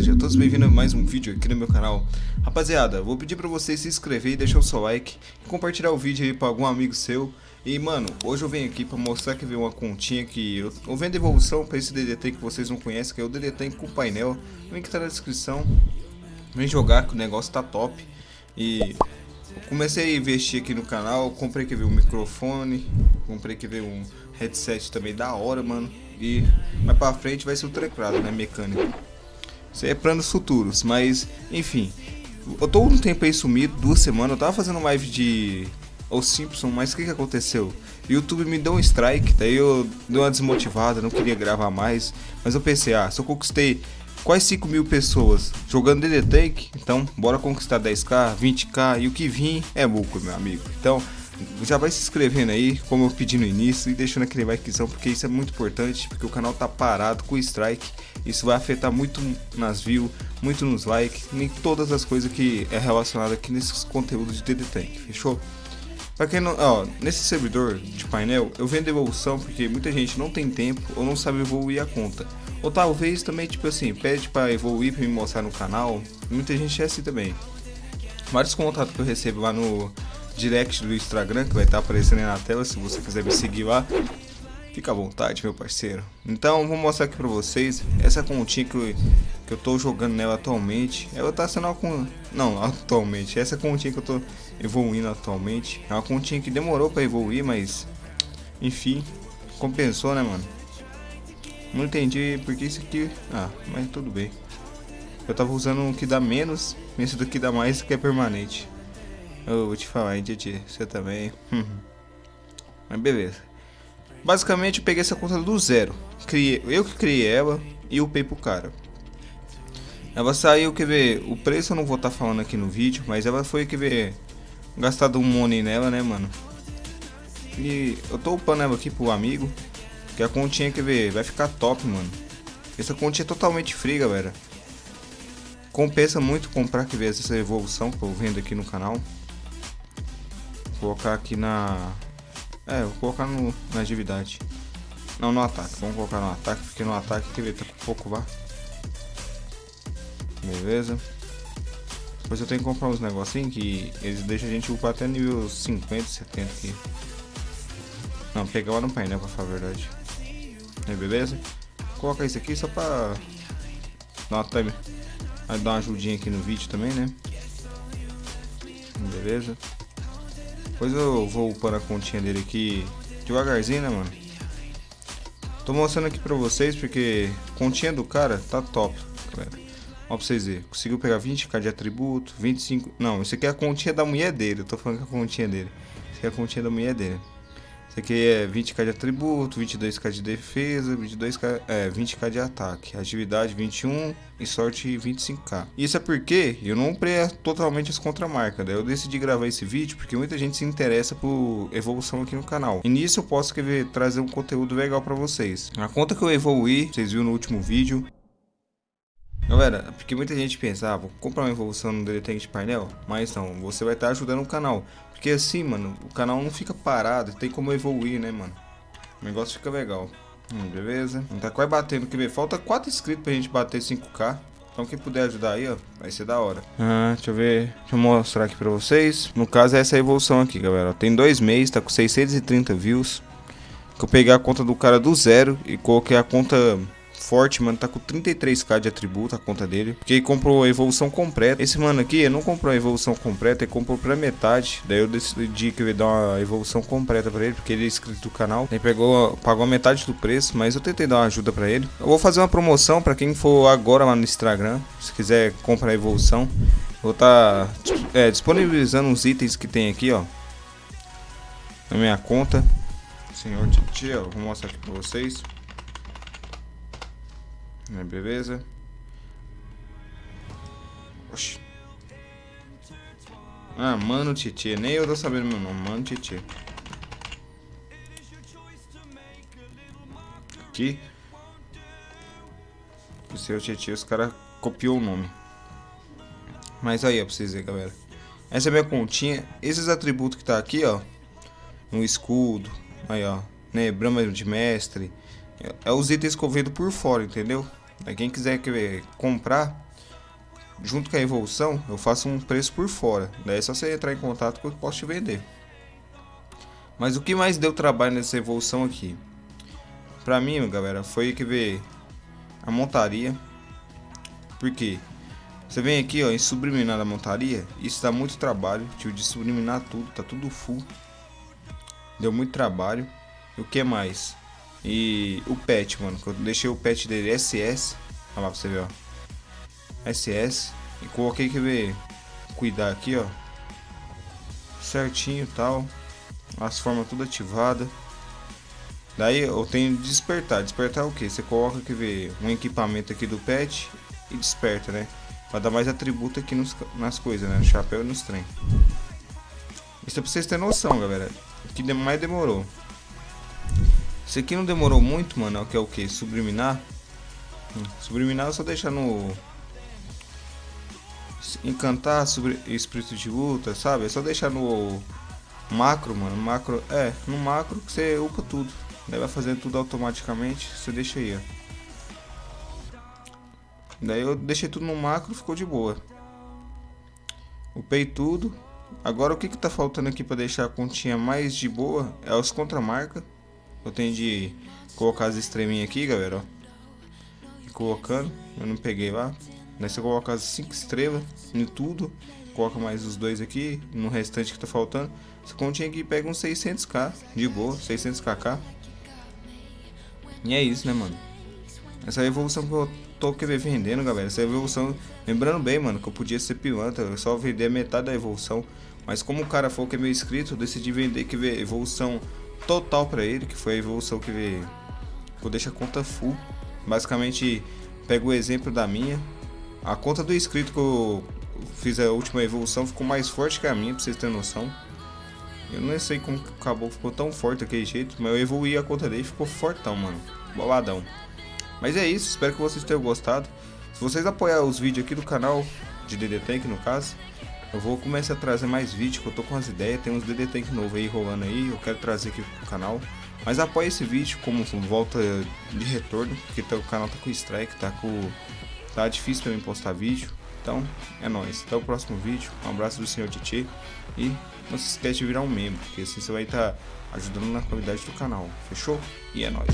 sejam todos bem-vindos a mais um vídeo aqui no meu canal. Rapaziada, vou pedir pra vocês se inscrever e deixar o seu like E compartilhar o vídeo aí pra algum amigo seu. E mano, hoje eu venho aqui pra mostrar que veio uma continha que eu, eu vendo evolução pra esse DDT que vocês não conhecem Que é o DDT com painel, o link tá na descrição. Vem jogar que o negócio tá top. E comecei a investir aqui no canal, comprei que veio um microfone Comprei que veio um headset também da hora, mano. E mais pra frente vai ser o teclado, né, mecânico. É planos futuros, mas enfim. Eu tô um tempo aí sumido, duas semanas, eu tava fazendo live de Os Simpsons, mas o que que aconteceu? O YouTube me deu um strike, daí eu dei uma desmotivada, não queria gravar mais, mas eu pensei, ah, se eu conquistei quase 5 mil pessoas jogando DD Tank, então bora conquistar 10k, 20k e o que vir é lucro, meu amigo. Então, já vai se inscrevendo aí, como eu pedi no início, e deixando aquele likezão, porque isso é muito importante, porque o canal tá parado com o strike, isso vai afetar muito nas views, muito nos likes, em todas as coisas que é relacionado aqui nesses conteúdos de DD Tank, fechou? Pra quem não, ó, nesse servidor de painel, eu vendo evolução porque muita gente não tem tempo ou não sabe evoluir a conta. Ou talvez também, tipo assim, pede para evoluir para me mostrar no canal. Muita gente é assim também. Vários contatos que eu recebo lá no direct do Instagram, que vai estar aparecendo aí na tela, se você quiser me seguir lá. Fica à vontade, meu parceiro. Então, vou mostrar aqui pra vocês essa continha que eu, que eu tô jogando nela atualmente. Ela tá sendo com... Não, atualmente. Essa continha que eu tô evoluindo atualmente. É uma continha que demorou pra evoluir, mas... Enfim, compensou, né, mano? Não entendi porque isso aqui... Ah, mas tudo bem. Eu tava usando um que dá menos, esse daqui dá mais que é permanente. Eu vou te falar, hein, Titi, você também. Mas beleza. Basicamente, eu peguei essa conta do zero. Criei, eu que criei ela e upei pro cara. Ela saiu, quer ver, o preço eu não vou estar tá falando aqui no vídeo, mas ela foi, quer ver, gastado um money nela, né, mano. E eu tô upando ela aqui pro amigo, que a continha, quer ver, vai ficar top, mano. Essa continha é totalmente free, galera. Compensa muito comprar, quer ver, essa evolução que eu vendo aqui no canal colocar aqui na... É, vou colocar no, na atividade. Não, no ataque. Vamos colocar no ataque, porque no ataque que tá com pouco vá. Beleza. Depois eu tenho que comprar uns negocinhos que eles deixam a gente upar até nível 50, 70 aqui. Não, pegar lá no painel pra falar a verdade. Aí, beleza? Vou colocar isso aqui só pra dar uma, time, dar uma ajudinha aqui no vídeo também, né? Beleza? Depois eu vou upando a continha dele aqui devagarzinho, né, mano? Tô mostrando aqui pra vocês porque continha do cara tá top, galera. Ó pra vocês verem. Conseguiu pegar 20k de atributo, 25... Não, isso aqui é a continha da mulher dele. Eu tô falando que é a continha dele. Isso aqui é a continha da mulher dele. Isso aqui é 20k de atributo, 22k de defesa, 22k, é, 20k de ataque, atividade 21 e sorte 25k. Isso é porque eu não comprei totalmente as contramarcas, daí eu decidi gravar esse vídeo porque muita gente se interessa por evolução aqui no canal. E nisso eu posso querer trazer um conteúdo legal para vocês. A conta que eu evoluí, vocês viram no último vídeo, Galera, porque muita gente pensa, ah, vou comprar uma evolução no DD de painel, mas não, você vai estar ajudando o canal. Porque assim, mano, o canal não fica parado, tem como evoluir, né, mano? O negócio fica legal. Hum, beleza. Tá quase batendo, quer ver? Falta 4 inscritos pra gente bater 5k. Então quem puder ajudar aí, ó, vai ser da hora. Ah, deixa eu ver, deixa eu mostrar aqui pra vocês. No caso é essa evolução aqui, galera. Tem dois meses, tá com 630 views. Que eu peguei a conta do cara do zero e coloquei a conta forte, mano. Tá com 33k de atributo a conta dele. Porque ele comprou a evolução completa. Esse mano aqui, ele não comprou a evolução completa, ele comprou pra metade. Daí eu decidi que eu ia dar uma evolução completa pra ele, porque ele é inscrito do canal. Ele pegou, pagou metade do preço, mas eu tentei dar uma ajuda pra ele. Eu vou fazer uma promoção pra quem for agora lá no Instagram. Se quiser comprar a evolução. Vou estar tá, é, disponibilizando os itens que tem aqui, ó. Na minha conta. Senhor Titi, vou mostrar aqui pra vocês. Beleza? Oxi. Ah, Mano Titi. Nem eu tô sabendo meu nome. Mano Titi. Aqui. O seu Titi, os caras copiou o nome. Mas aí, ó, pra vocês verem, galera. Essa é minha continha. Esses atributos que tá aqui, ó. No escudo. Aí, ó. Né, brama de mestre. É os itens que eu vendo por fora, entendeu? Quem quiser comprar, junto com a evolução, eu faço um preço por fora. Daí é só você entrar em contato que eu posso te vender. Mas o que mais deu trabalho nessa evolução aqui? Pra mim, galera, foi que ver a montaria. Porque você vem aqui ó, em subliminar a montaria, isso dá muito trabalho. Tive de subliminar tudo, tá tudo full. Deu muito trabalho. E o que mais? E o pet, mano, que eu deixei o pet dele SS. Olha lá pra você ver, ó. SS. E coloquei que ver cuidar aqui, ó. Certinho tal. As formas tudo ativada. Daí eu tenho despertar. Despertar o que? Você coloca que ver um equipamento aqui do pet e desperta, né? Pra dar mais atributo aqui nos, nas coisas, né? No chapéu e nos trem. Isso é pra vocês terem noção, galera. O que mais demorou. Isso aqui não demorou muito, mano. Que é o que? Subliminar. Hum, subliminar é só deixar no encantar sobre espírito de luta, sabe? É só deixar no macro, mano. Macro, é, no macro que você upa tudo. Daí vai fazendo tudo automaticamente. Você deixa aí, ó. Daí eu deixei tudo no macro, ficou de boa. Upei tudo. Agora o que que tá faltando aqui para deixar a continha mais de boa é os contramarca. Eu tenho de colocar as estrelinhas aqui, galera, ó. E colocando, eu não peguei lá. Daí você coloca as 5 estrelas em tudo. Coloca mais os dois aqui, no restante que tá faltando. Essa continha aqui pega uns 600k, de boa, 600kk. E é isso, né, mano? Essa é evolução que eu tô querendo vendendo, galera. Essa evolução, lembrando bem, mano, que eu podia ser pilantra, eu só vender metade da evolução. Mas como o cara falou que é meu inscrito, decidi vender que vê evolução total pra ele, que foi a evolução que. Que eu deixo a conta full. Basicamente, pego o exemplo da minha, a conta do inscrito que eu fiz a última evolução ficou mais forte que a minha, pra vocês terem noção. Eu não sei como acabou, ficou tão forte daquele jeito, mas eu evoluí a conta dele ficou fortão, mano. Boladão. Mas é isso, espero que vocês tenham gostado. Se vocês apoiarem os vídeos aqui do canal, de DD Tank no caso, eu vou começar a trazer mais vídeos, que eu tô com as ideias, tem uns DD Tank novo aí rolando aí, eu quero trazer aqui pro canal. Mas apoie esse vídeo como volta de retorno, porque o canal tá com strike, tá com Tá difícil mim postar vídeo. Então, é nóis. Até o próximo vídeo. Um abraço do senhor Titi. E não se esquece de virar um membro, porque assim você vai estar tá ajudando na qualidade do canal. Fechou? E é nóis.